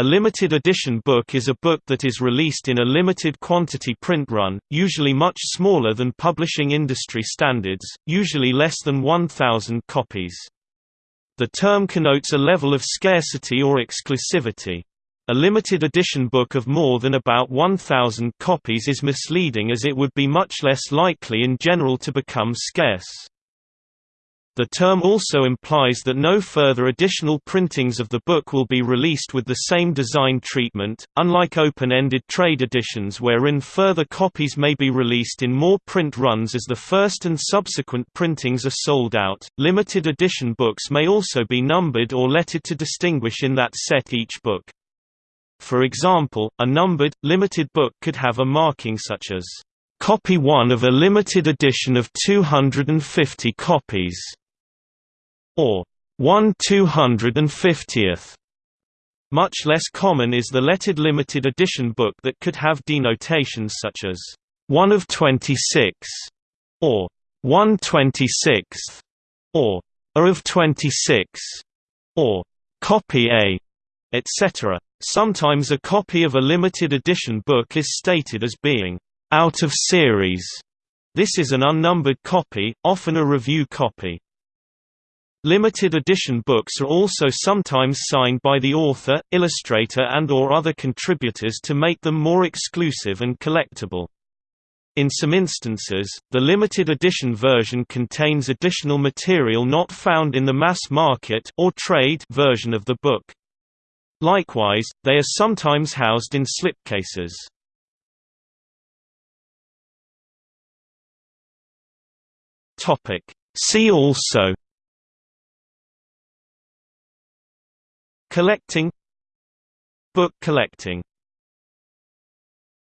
A limited edition book is a book that is released in a limited quantity print run, usually much smaller than publishing industry standards, usually less than 1,000 copies. The term connotes a level of scarcity or exclusivity. A limited edition book of more than about 1,000 copies is misleading as it would be much less likely in general to become scarce. The term also implies that no further additional printings of the book will be released with the same design treatment, unlike open-ended trade editions wherein further copies may be released in more print runs as the first and subsequent printings are sold out. Limited edition books may also be numbered or lettered to distinguish in that set each book. For example, a numbered, limited book could have a marking such as Copy 1 of a limited edition of 250 copies or 1 250th. Much less common is the lettered limited edition book that could have denotations such as 1 of 26 or 1 26th or A of 26 or copy A, etc. Sometimes a copy of a limited edition book is stated as being out of series. This is an unnumbered copy, often a review copy. Limited edition books are also sometimes signed by the author, illustrator and or other contributors to make them more exclusive and collectible. In some instances, the limited edition version contains additional material not found in the mass market or trade version of the book. Likewise, they are sometimes housed in slipcases. See also Collecting Book collecting